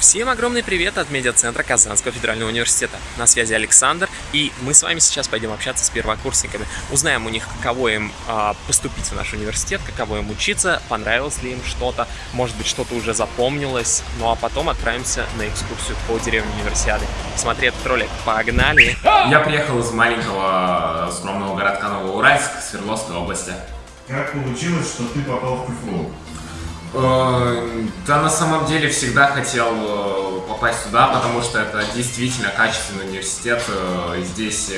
Всем огромный привет от медиацентра Казанского федерального университета. На связи Александр, и мы с вами сейчас пойдем общаться с первокурсниками. Узнаем у них, каково им э, поступить в наш университет, каково им учиться, понравилось ли им что-то, может быть, что-то уже запомнилось. Ну а потом отправимся на экскурсию по деревне универсиады. Смотри этот ролик. Погнали! Я приехал из маленького скромного городка Новоуральск, Свердловской области. Как получилось, что ты попал в КФУ? Э, Да, на самом деле всегда хотел э, попасть сюда, потому что это действительно качественный университет. э, Здесь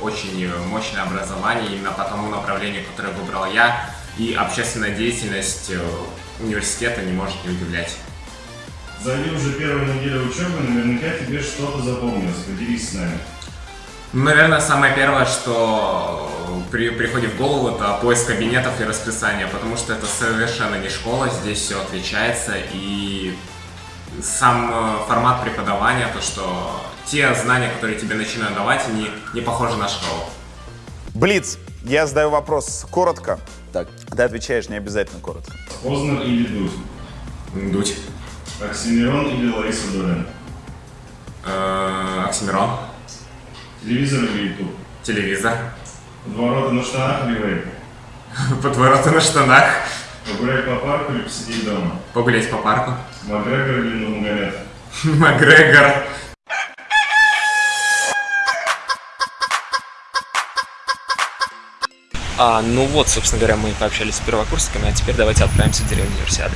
очень мощное образование именно по тому направлению, которое выбрал я. И общественная деятельность университета не может не удивлять. За уже первую неделю учебы, наверняка тебе что-то запомнилось. Поделись с нами. Ну, Наверное, самое первое, что при, приходит в голову, это поиск кабинетов и расписания, потому что это совершенно не школа, здесь все отличается, и сам э, формат преподавания, то, что те знания, которые тебе начинают давать, они не похожи на школу. Блиц, я задаю вопрос коротко. Так. Ты отвечаешь не обязательно коротко. Познер или Дудь? Дуть. Оксимирон или Лариса Долин? Э, Оксимирон. Телевизор или Ютуб? Телевизор. Подвороты на штанах или вейп? Подвороты на штанах. Погулять по парку или посидеть дома? Погулять по парку. Макгрегор или Нурмагомед? Макгрегор. А, ну вот, собственно говоря, мы пообщались с первокурсниками, а теперь давайте отправимся в деревню универсиады.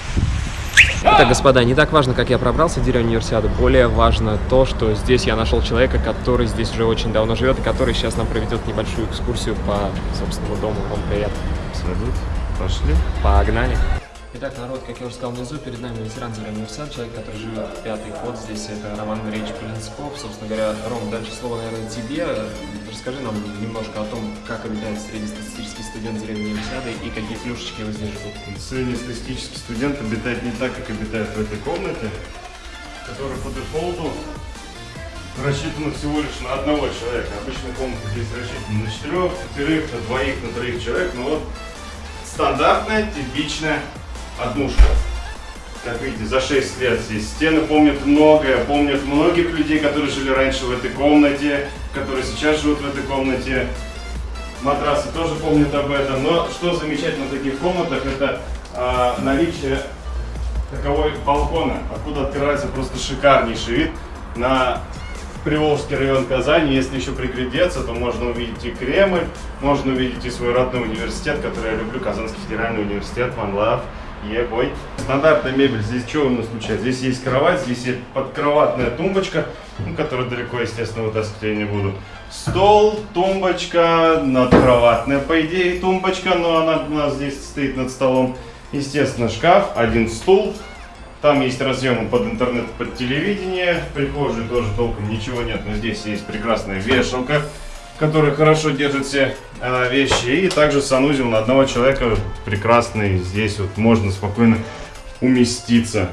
Итак, господа, не так важно, как я пробрался в деревню универсиады, более важно то, что здесь я нашел человека, который здесь уже очень давно живет и который сейчас нам проведет небольшую экскурсию по собственному дому. Вам привет. Салют. Пошли. Погнали. Итак, народ, как я уже сказал внизу, перед нами ветеран деревни универсиады, человек, который живет пятый год здесь, это Роман Андреевич Полинсков. Собственно говоря, Ром, дальше слово, наверное, тебе. Расскажи нам немножко о том, как обитает среднестатистический студент деревни универсиады и какие плюшечки его здесь ждут. Среднестатистический студент обитает не так, как обитает в этой комнате, которая по дефолту рассчитана всего лишь на одного человека. Обычно комната здесь рассчитана на четырех, пятерых, на двоих, на троих человек, но вот стандартная, типичная однушка. Как видите, за 6 лет здесь стены помнят многое, помнят многих людей, которые жили раньше в этой комнате, которые сейчас живут в этой комнате. Матрасы тоже помнят об этом. Но что замечательно в таких комнатах, это а, наличие таковой балкона, откуда открывается просто шикарнейший вид на Приволжский район Казани. Если еще приглядеться, то можно увидеть и Кремль, можно увидеть и свой родной университет, который я люблю, Казанский федеральный университет, Love. Ебой. Стандартная мебель. Здесь что у нас случается? Здесь есть кровать, здесь есть подкроватная тумбочка, ну, которую далеко, естественно, вытаскивать я не буду. Стол, тумбочка, надкроватная, по идее, тумбочка, но она у нас здесь стоит над столом. Естественно, шкаф, один стул. Там есть разъемы под интернет, под телевидение. В прихожей тоже толком ничего нет, но здесь есть прекрасная вешалка, которая хорошо держит все э, вещи. И также санузел на одного человека прекрасный. Здесь вот можно спокойно уместиться.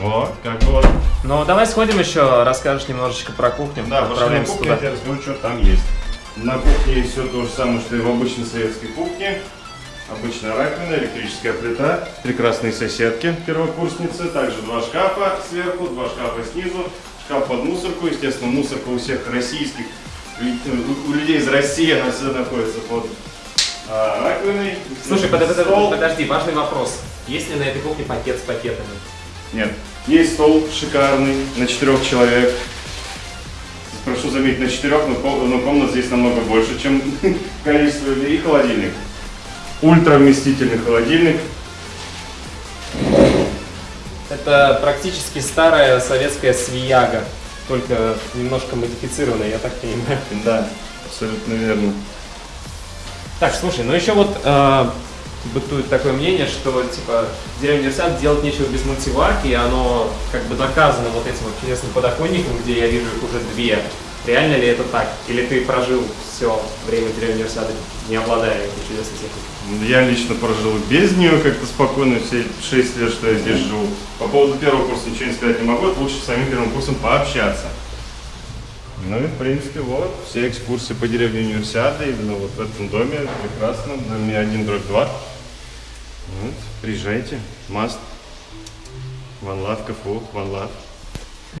Вот, как бы вот. Ну, давай сходим еще, расскажешь немножечко про кухню. Да, пошли на кухню, я тебе расскажу, что там есть. На кухне есть все то же самое, что и в обычной советской кухне. Обычная раковина, электрическая плита, прекрасные соседки, первокурсницы, также два шкафа сверху, два шкафа снизу, шкаф под мусорку, естественно, мусорка у всех российских, у- людей из России она всегда находится под а, раковиной. Слушай, под- под- Стол. подожди, важный вопрос. Есть ли на этой кухне пакет с пакетами? Нет. Есть стол шикарный на четырех человек. Прошу заметить, на четырех, но комнат здесь намного больше, чем количество людей. И холодильник. Ультра вместительный холодильник. Это практически старая советская свияга, только немножко модифицированная, я так понимаю. Да, абсолютно верно. Так, слушай, ну еще вот э, бытует такое мнение, что типа деревня университет делать нечего без мультиварки, и оно как бы доказано вот этим вот чудесным подоконником, где я вижу их уже две. Реально ли это так? Или ты прожил все время деревни университета, не обладая этой чудесной техникой? Я лично прожил без нее как-то спокойно все 6 лет, что я здесь живу. По поводу первого курса ничего не сказать не могу, это лучше с самим первым курсом пообщаться. Ну и в принципе вот, все экскурсии по деревне универсиады, именно вот в этом доме, прекрасно, в доме 1 дробь 2. Вот, приезжайте, маст. One Love, КФУ, One Love.